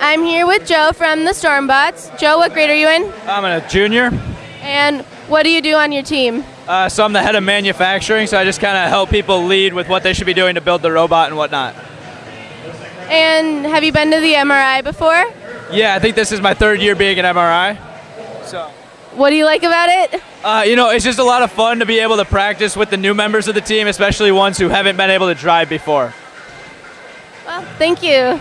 I'm here with Joe from the Stormbots. Joe, what grade are you in? I'm a junior, And what do you do on your team? uh, so I'm the head of manufacturing. So I just kind of help people lead with what they should be doing to build the robot and whatnot. And have you been to the MRI before? Yeah, I think this is my third year being an MRI. So, What do you like about it? uh, you know, it's just a lot of fun to be able to practice with the new members of the team, especially ones who haven't been able to drive before. Well, thank you.